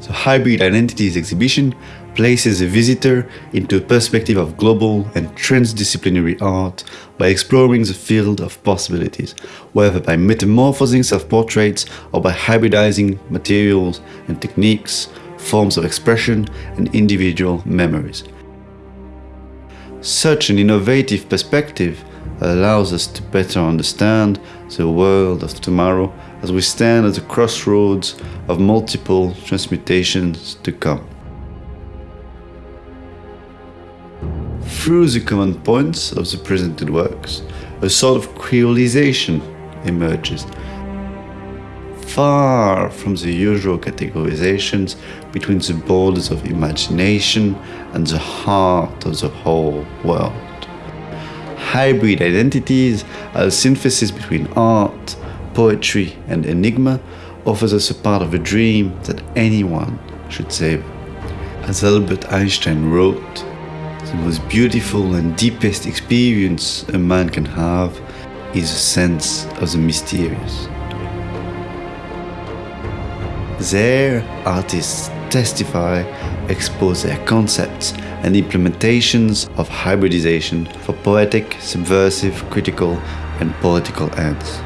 The Hybrid Identities exhibition places a visitor into a perspective of global and transdisciplinary art by exploring the field of possibilities, whether by metamorphosing self-portraits or by hybridizing materials and techniques, forms of expression and individual memories. Such an innovative perspective allows us to better understand the world of tomorrow as we stand at the crossroads of multiple transmutations to come. Through the common points of the presented works, a sort of creolization emerges, far from the usual categorizations between the borders of imagination and the heart of the whole world. Hybrid identities, a synthesis between art, poetry and enigma, offers us a part of a dream that anyone should savor. As Albert Einstein wrote, the most beautiful and deepest experience a man can have is a sense of the mysterious. There, artists testify, expose their concepts and implementations of hybridization for poetic, subversive, critical and political ends.